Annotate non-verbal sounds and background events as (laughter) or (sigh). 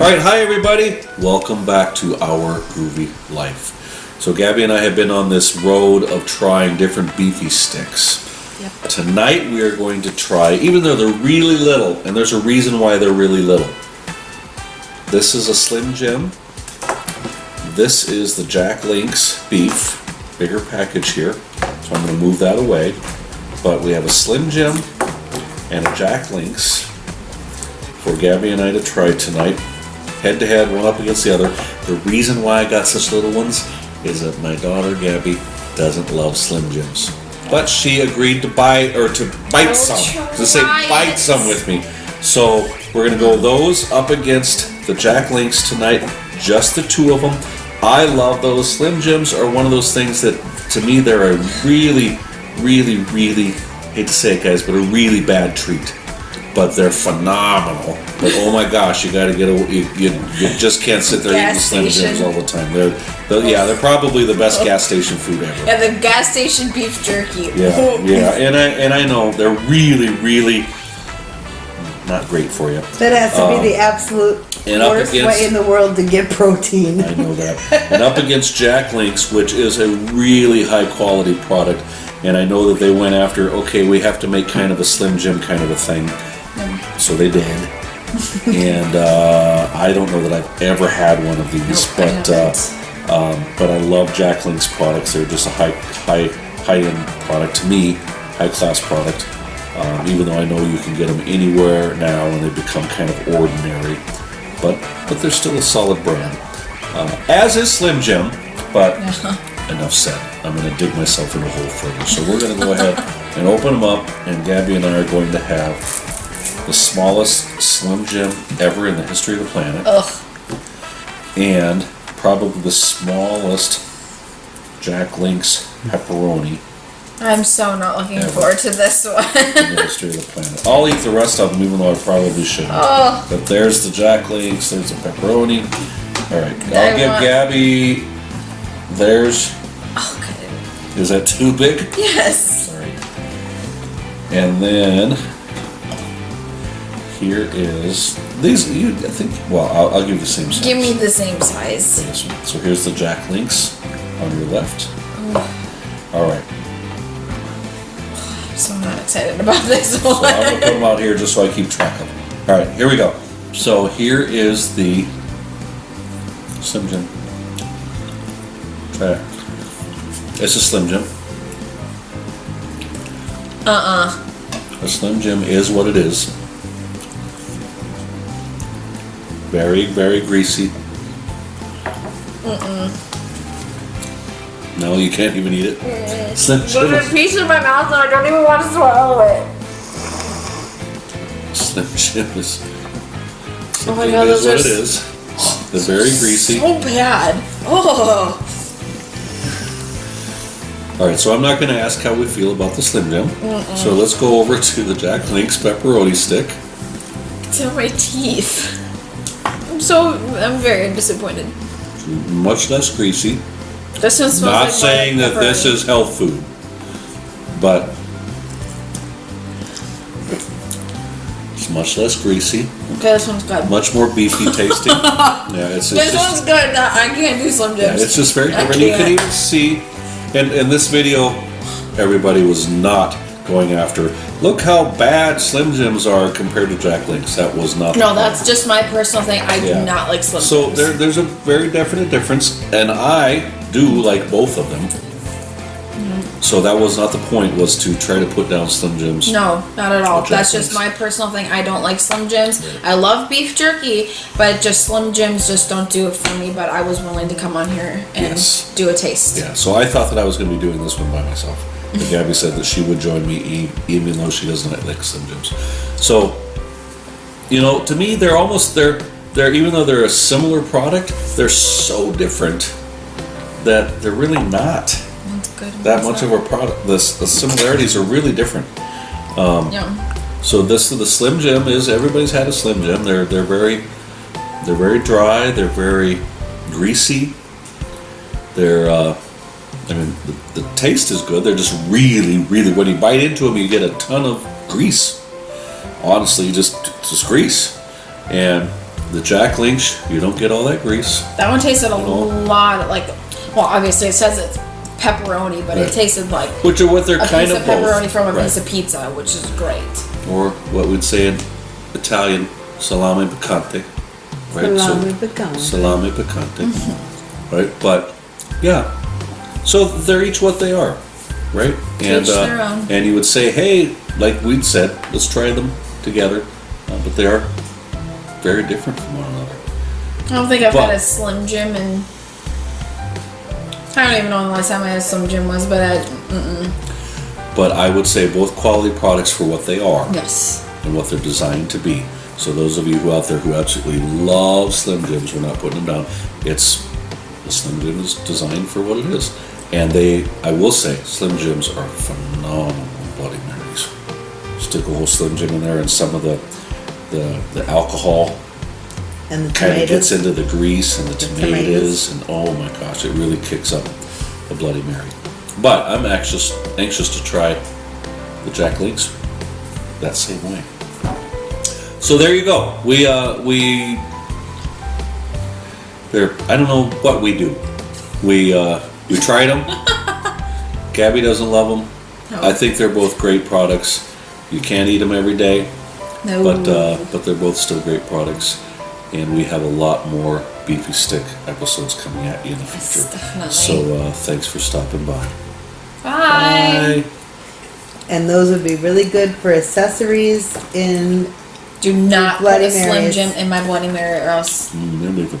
All right, hi everybody. Welcome back to our groovy life. So Gabby and I have been on this road of trying different beefy sticks. Yep. Tonight we are going to try, even though they're really little, and there's a reason why they're really little. This is a Slim Jim. This is the Jack Links beef, bigger package here. So I'm going to move that away. But we have a Slim Jim and a Jack Links for Gabby and I to try tonight. Head to head, one up against the other. The reason why I got such little ones is that my daughter Gabby doesn't love Slim Jims. But she agreed to buy or to bite I'll some. To say bite it. some with me. So we're gonna go those up against the Jack Links tonight. Just the two of them. I love those. Slim Jims are one of those things that to me they're a really, really, really hate to say it guys, but a really bad treat but they're phenomenal. But oh my gosh, you got to get a you, you, you just can't sit there eating Gas Slim Jims all the time. They're, they're yeah, they're probably the best gas station food ever. And the gas station beef jerky. Yeah, yeah, and I and I know they're really really not great for you. That has to be the absolute Um, and worst against- way in the world to get protein. I know that. And up against Jack Links, which is a really high quality product, and I know that they went after okay, we have to make kind of a Slim Jim kind of a thing, so they did. and uh, I don't know that I've ever had one of these, Nope, but uh, um, but I love Jack Link's products. They're just a high high high end product to me, high class product. Um, even though I know you can get them anywhere now, and they become kind of ordinary, but but they're still a solid brand. Uh, as is Slim Jim, but enough said. I'm going to dig myself in a hole further. So we're going to go ahead (laughs) and open them up, and Gabby and I are going to have the smallest Slim Jim ever in the history of the planet, Ugh. and probably the smallest Jack Link's pepperoni I'm so not looking Ever. forward to this one. in the history of the planet. I'll eat the rest of them, even though I probably shouldn't. oh, But there's the Jack Links, there's the pepperoni. All right, I'll I give want- Gabby. There's. okay. Oh, Is that too big? Yes. Sorry. And then here is these. You, I think. Well, I'll, I'll give you the same size. Give me the same size. So here's the Jack Links on your left. All right. I'm so not excited about this So I'm gonna put them out here just so I keep track of them. All right, here we go. So here is the Slim Jim. Try it. It's a Slim Jim. Uh-uh. A Slim Jim is what it is. Very, very greasy. No, you can't even eat it. Slim There's a piece in my mouth and I don't even want to swallow it. Slim Jim is. Slim Oh my God, is those what are it is. They're very greasy. So bad. Oh. All right, so I'm not going to ask how we feel about the Slim Jim. So let's go over to the Jack Link's pepperoni stick. It's in my teeth. I'm so, I'm very disappointed. Much less greasy. This one smells Not like saying that this is health food, but it's much less greasy, Okay, this one's good. much more beefy tasting. (laughs) yeah, it's, it's This just, one's good. No, I can't do Slim yeah, it's just very I different. You can even see, and in this video, everybody was not going after. Look how bad Slim Jims are compared to Jack Links. That was not. No, that's just my personal thing. I Yeah. do not like Slim So Jims. there, there's a very definite difference, and I do like both of them. Mm-hmm. So that was not the point. Was to try to put down Slim Jims. No, not at all. That's just my personal thing. I don't like Slim Jims. I love beef jerky, but just Slim Jims just don't do it for me. But I was willing to come on here and Yes. do a taste. Yeah. So I thought that I was going to be doing this one by myself. Gabby said that she would join me, even though she doesn't like Slim Jims. So, you know, to me, they're almost they're they're even though they're a similar product, they're so different that they're really not that much of a product. The, the similarities are really different. Yeah. So this the Slim Jim is everybody's had a Slim Jim. They're they're very they're very dry. They're very greasy. They're uh, I mean the, the taste is good. They're just really really when you bite into them you get a ton of grease. Honestly, just just grease. And the Jack Links, you don't get all that grease. That one tasted a You know? lot like, well, obviously it says it's pepperoni, but Right. it tasted like Which are what they're a kind piece of of pepperoni both. from a Right. piece of pizza, which is great. or what we'd say in Italian, salame piccante. Right? Salami so, pecan. salame piccante. Mm-hmm. Right? But yeah. So they're each what they are. Right? And own. and you would say, hey, like we'd said, let's try them together. Uh, but they are very different from one another. I don't think I've had a Slim Jim and I don't even know the last time I had a Slim Jim was, but I. But I would say both quality products for what they are. yes. and what they're designed to be. So those of you who out there who absolutely love Slim Jims, we're not putting them down. It's the Slim Jim is designed for what it is, and they, I will say, Slim Jims are phenomenal Bloody Marys. Stick a whole Slim Jim in there, and some of the the, the alcohol And the kind of gets into the grease and the, The tomatoes, tomatoes. and oh my gosh, it really kicks up a Bloody Mary. But I'm anxious anxious to try the Jack Links that same way. So there you go. We uh we there. I don't know what we do. We uh we tried them. (laughs) Gabby doesn't love them. No. I think they're both great products. You can't eat them every day No. but uh, but they're both still great products, and we have a lot more beefy stick episodes coming at you in the Yes, future. definitely. So uh, thanks for stopping by. Bye. And those would be really good for accessories in Do not put Bloody a Slim Jim in my Bloody Mary or else Mm, they're leaving.